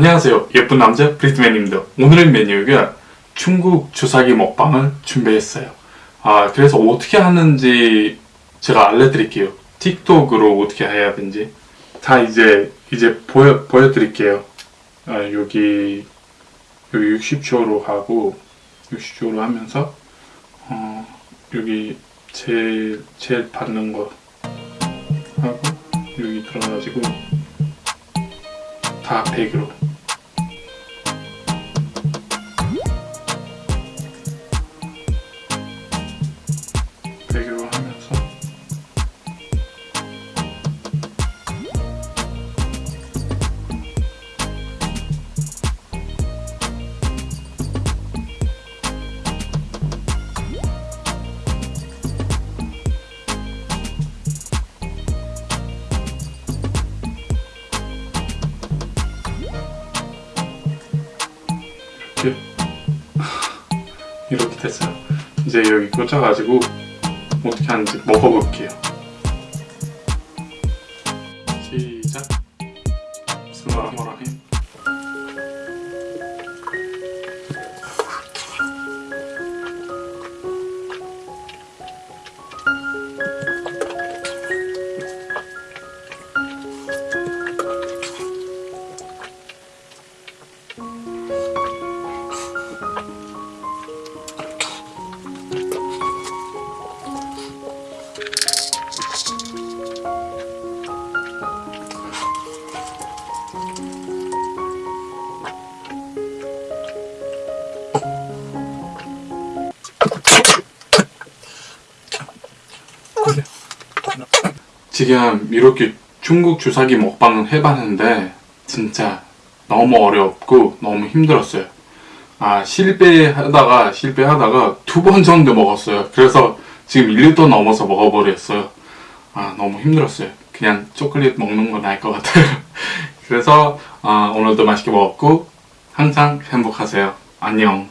안녕하세요. 예쁜 남자 브리트맨입니다. 오늘의 메뉴가 중국 주사기 먹방을 준비했어요. 아 그래서 어떻게 하는지 제가 알려드릴게요. 틱톡으로 어떻게 해야 되는지. 다 이제 이제 보여, 보여드릴게요. 아, 여기 여기 60초로 하고 60초로 하면서 어, 여기 제일 제일 받는 거 하고 여기 들어가지고 다 100으로 이렇게 이렇게 됐어요 이제 여기 꽂아가지고 어떻게 하는지 먹어볼게요. 시작. 스마라마라힘. 지금 이렇게 중국 주사기 먹방을 해봤는데 진짜 너무 어렵고 너무 힘들었어요. 아 실패하다가 실패하다가 두 번 정도 먹었어요. 그래서 지금 1리터 넘어서 먹어버렸어요. 아 너무 힘들었어요. 그냥 초콜릿 먹는 건 나을 것 같아요. 그래서 아, 오늘도 맛있게 먹었고 항상 행복하세요. 안녕.